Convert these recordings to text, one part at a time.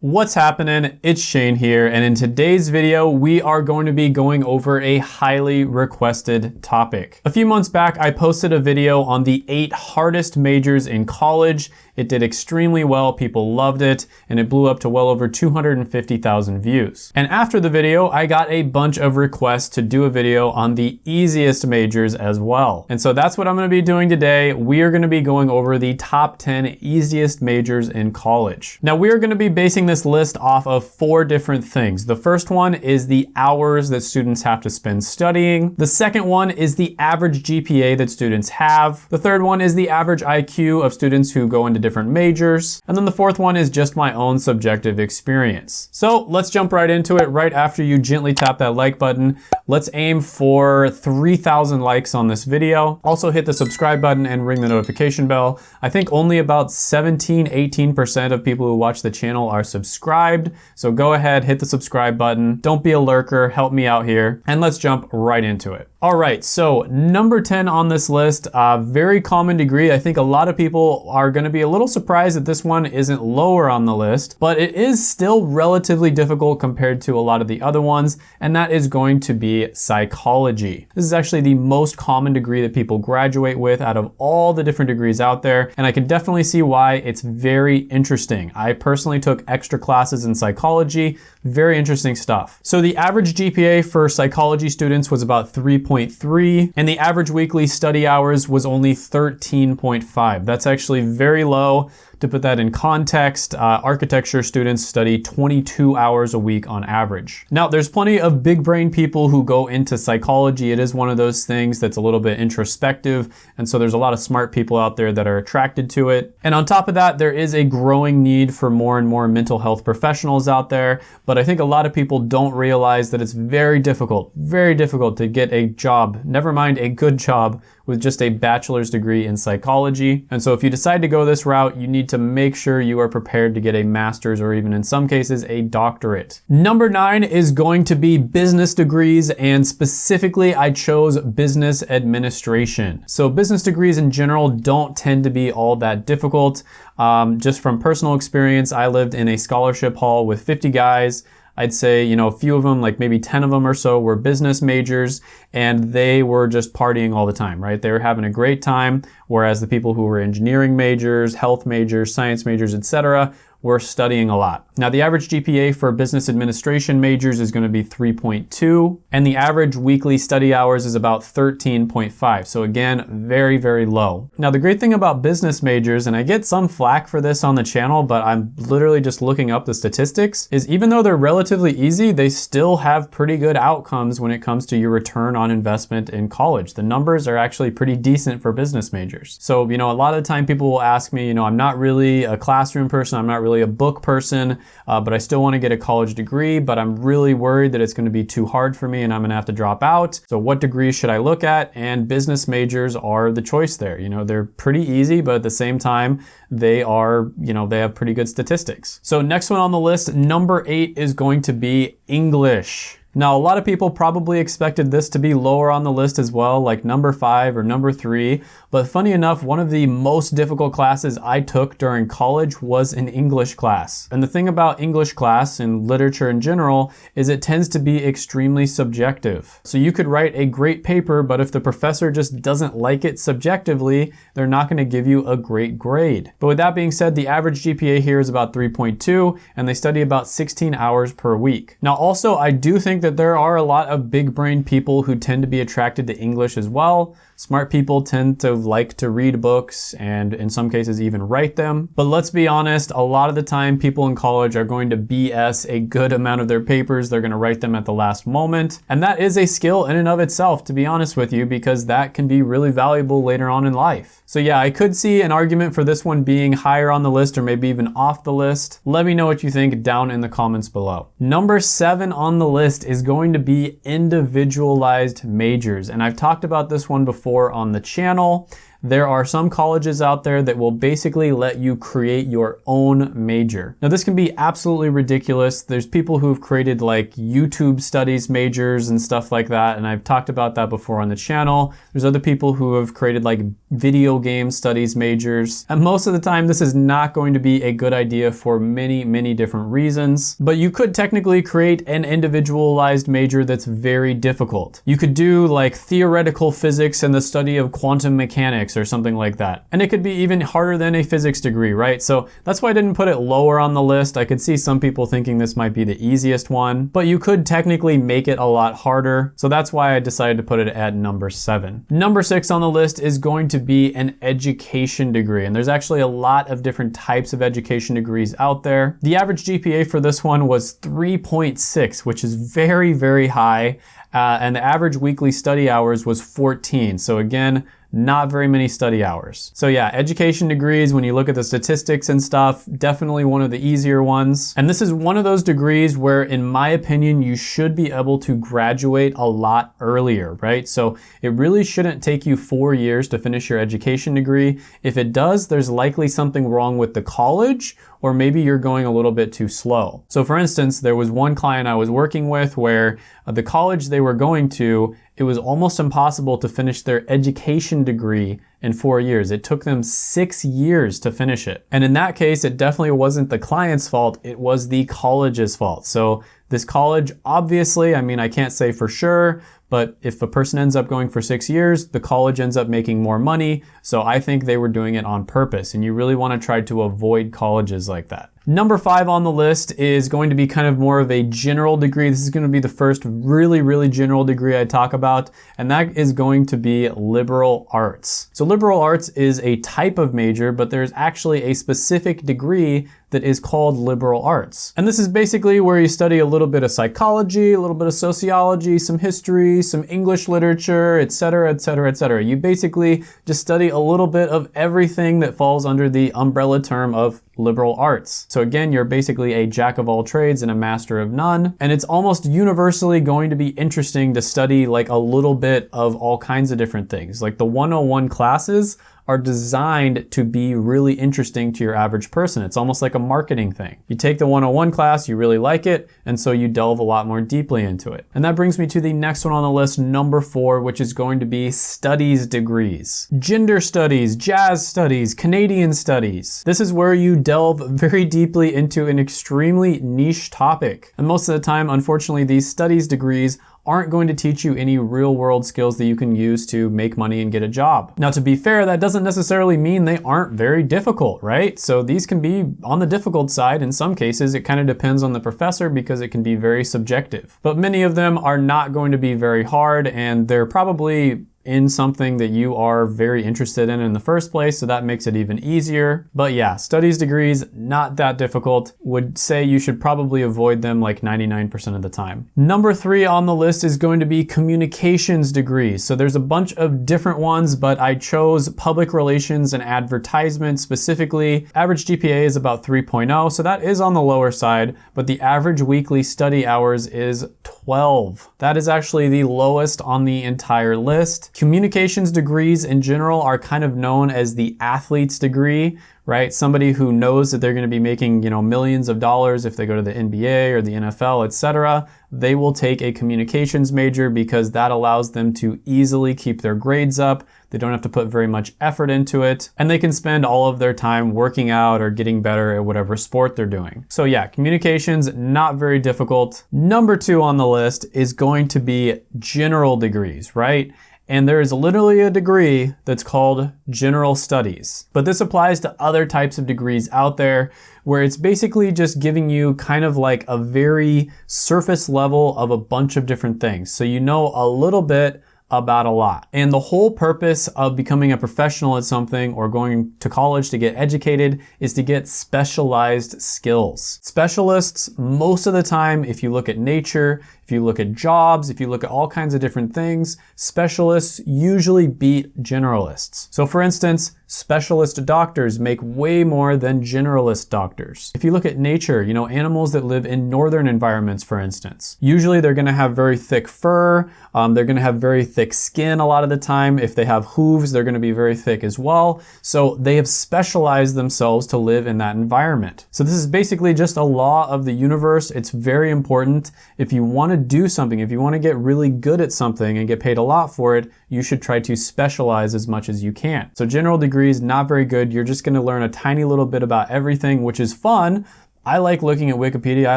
What's happening? It's Shane here, and in today's video, we are going to be going over a highly requested topic. A few months back, I posted a video on the eight hardest majors in college. It did extremely well, people loved it, and it blew up to well over 250,000 views. And after the video, I got a bunch of requests to do a video on the easiest majors as well. And so that's what I'm gonna be doing today. We are gonna be going over the top 10 easiest majors in college. Now, we are gonna be basing this list off of four different things. The first one is the hours that students have to spend studying. The second one is the average GPA that students have. The third one is the average IQ of students who go into different majors. And then the fourth one is just my own subjective experience. So let's jump right into it right after you gently tap that like button. Let's aim for 3,000 likes on this video. Also hit the subscribe button and ring the notification bell. I think only about 17, 18% of people who watch the channel are subscribed. So go ahead, hit the subscribe button. Don't be a lurker, help me out here. And let's jump right into it. All right, so number 10 on this list, uh, very common degree. I think a lot of people are gonna be a little surprised that this one isn't lower on the list, but it is still relatively difficult compared to a lot of the other ones, and that is going to be psychology. This is actually the most common degree that people graduate with out of all the different degrees out there, and I can definitely see why it's very interesting. I personally took extra classes in psychology, very interesting stuff. So the average GPA for psychology students was about 3 8.3, and the average weekly study hours was only 13.5. That's actually very low. To put that in context, uh, architecture students study 22 hours a week on average. Now, there's plenty of big brain people who go into psychology. It is one of those things that's a little bit introspective, and so there's a lot of smart people out there that are attracted to it. And on top of that, there is a growing need for more and more mental health professionals out there, but I think a lot of people don't realize that it's very difficult, very difficult to get a job, never mind a good job, with just a bachelor's degree in psychology. And so if you decide to go this route, you need to make sure you are prepared to get a master's or even in some cases a doctorate. Number nine is going to be business degrees and specifically I chose business administration. So business degrees in general don't tend to be all that difficult. Um, just from personal experience, I lived in a scholarship hall with 50 guys I'd say, you know, a few of them, like maybe 10 of them or so were business majors and they were just partying all the time, right? They were having a great time, whereas the people who were engineering majors, health majors, science majors, etc., we're studying a lot. Now the average GPA for business administration majors is gonna be 3.2 and the average weekly study hours is about 13.5. So again, very, very low. Now the great thing about business majors, and I get some flack for this on the channel, but I'm literally just looking up the statistics, is even though they're relatively easy, they still have pretty good outcomes when it comes to your return on investment in college. The numbers are actually pretty decent for business majors. So, you know, a lot of the time people will ask me, you know, I'm not really a classroom person, I'm not really really a book person, uh, but I still want to get a college degree, but I'm really worried that it's going to be too hard for me and I'm going to have to drop out. So what degrees should I look at? And business majors are the choice there. You know, they're pretty easy, but at the same time, they are, you know, they have pretty good statistics. So next one on the list, number eight is going to be English. Now, a lot of people probably expected this to be lower on the list as well, like number five or number three, but funny enough, one of the most difficult classes I took during college was an English class. And the thing about English class and literature in general is it tends to be extremely subjective. So you could write a great paper, but if the professor just doesn't like it subjectively, they're not gonna give you a great grade. But with that being said, the average GPA here is about 3.2, and they study about 16 hours per week. Now also, I do think that there are a lot of big brain people who tend to be attracted to English as well. Smart people tend to like to read books and in some cases even write them. But let's be honest, a lot of the time people in college are going to BS a good amount of their papers. They're gonna write them at the last moment. And that is a skill in and of itself, to be honest with you, because that can be really valuable later on in life. So yeah, I could see an argument for this one being higher on the list or maybe even off the list. Let me know what you think down in the comments below. Number seven on the list is going to be individualized majors. And I've talked about this one before on the channel. There are some colleges out there that will basically let you create your own major. Now this can be absolutely ridiculous. There's people who've created like YouTube studies majors and stuff like that, and I've talked about that before on the channel. There's other people who have created like video game studies majors. And most of the time this is not going to be a good idea for many, many different reasons. But you could technically create an individualized major that's very difficult. You could do like theoretical physics and the study of quantum mechanics or something like that. And it could be even harder than a physics degree, right? So that's why I didn't put it lower on the list. I could see some people thinking this might be the easiest one, but you could technically make it a lot harder. So that's why I decided to put it at number seven. Number six on the list is going to be an education degree. And there's actually a lot of different types of education degrees out there. The average GPA for this one was 3.6, which is very, very high. Uh, and the average weekly study hours was 14. So again, not very many study hours. So yeah, education degrees, when you look at the statistics and stuff, definitely one of the easier ones. And this is one of those degrees where, in my opinion, you should be able to graduate a lot earlier, right? So it really shouldn't take you four years to finish your education degree. If it does, there's likely something wrong with the college or maybe you're going a little bit too slow. So for instance, there was one client I was working with where uh, the college they were going to, it was almost impossible to finish their education degree in four years. It took them six years to finish it. And in that case, it definitely wasn't the client's fault, it was the college's fault. So this college, obviously, I mean, I can't say for sure, but if a person ends up going for six years, the college ends up making more money. So I think they were doing it on purpose. And you really want to try to avoid colleges like that. Number five on the list is going to be kind of more of a general degree. This is going to be the first really, really general degree I talk about, and that is going to be liberal arts. So liberal arts is a type of major, but there's actually a specific degree that is called liberal arts. And this is basically where you study a little bit of psychology, a little bit of sociology, some history, some English literature, etc., etc., etc. You basically just study a little bit of everything that falls under the umbrella term of liberal arts. So again, you're basically a jack of all trades and a master of none. And it's almost universally going to be interesting to study like a little bit of all kinds of different things. Like the 101 classes are designed to be really interesting to your average person. It's almost like a marketing thing. You take the 101 class, you really like it, and so you delve a lot more deeply into it. And that brings me to the next one on the list, number four, which is going to be studies degrees. Gender studies, jazz studies, Canadian studies. This is where you delve very deeply into an extremely niche topic. And most of the time, unfortunately, these studies degrees aren't going to teach you any real world skills that you can use to make money and get a job. Now, to be fair, that doesn't necessarily mean they aren't very difficult, right? So these can be on the difficult side in some cases. It kind of depends on the professor because it can be very subjective. But many of them are not going to be very hard and they're probably in something that you are very interested in in the first place, so that makes it even easier. But yeah, studies degrees, not that difficult. Would say you should probably avoid them like 99% of the time. Number three on the list is going to be communications degrees. So there's a bunch of different ones, but I chose public relations and advertisement specifically. Average GPA is about 3.0, so that is on the lower side, but the average weekly study hours is 12. That is actually the lowest on the entire list. Communications degrees in general are kind of known as the athlete's degree, right? Somebody who knows that they're going to be making, you know, millions of dollars if they go to the NBA or the NFL, etc. They will take a communications major because that allows them to easily keep their grades up. They don't have to put very much effort into it, and they can spend all of their time working out or getting better at whatever sport they're doing. So yeah, communications, not very difficult. Number two on the list is going to be general degrees, right? And there is literally a degree that's called general studies. But this applies to other types of degrees out there where it's basically just giving you kind of like a very surface level of a bunch of different things. So you know a little bit about a lot. And the whole purpose of becoming a professional at something or going to college to get educated is to get specialized skills. Specialists, most of the time, if you look at nature, if you look at jobs, if you look at all kinds of different things, specialists usually beat generalists. So for instance, specialist doctors make way more than generalist doctors. If you look at nature, you know, animals that live in northern environments, for instance, usually they're gonna have very thick fur, um, they're gonna have very thick skin a lot of the time. If they have hooves, they're gonna be very thick as well. So they have specialized themselves to live in that environment. So this is basically just a law of the universe. It's very important. If you wanna do something, if you wanna get really good at something and get paid a lot for it, you should try to specialize as much as you can. So general degrees, not very good. You're just gonna learn a tiny little bit about everything, which is fun, I like looking at Wikipedia, I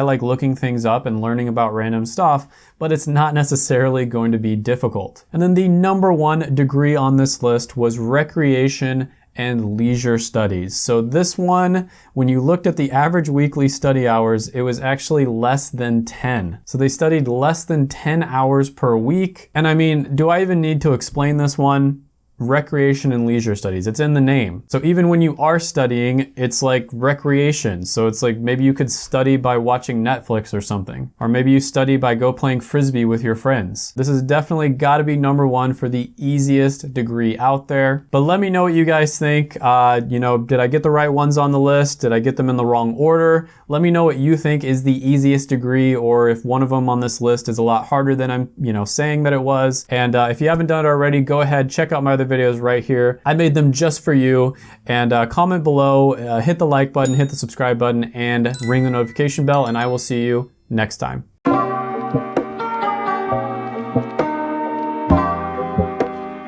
like looking things up and learning about random stuff, but it's not necessarily going to be difficult. And then the number one degree on this list was recreation and leisure studies. So this one, when you looked at the average weekly study hours, it was actually less than 10. So they studied less than 10 hours per week. And I mean, do I even need to explain this one? Recreation and leisure studies. It's in the name. So even when you are studying, it's like recreation. So it's like maybe you could study by watching Netflix or something. Or maybe you study by go playing Frisbee with your friends. This has definitely gotta be number one for the easiest degree out there. But let me know what you guys think. Uh, you know, did I get the right ones on the list? Did I get them in the wrong order? Let me know what you think is the easiest degree or if one of them on this list is a lot harder than I'm, you know, saying that it was. And uh, if you haven't done it already, go ahead, check out my other videos right here. I made them just for you. And uh, comment below, uh, hit the like button, hit the subscribe button, and ring the notification bell, and I will see you next time.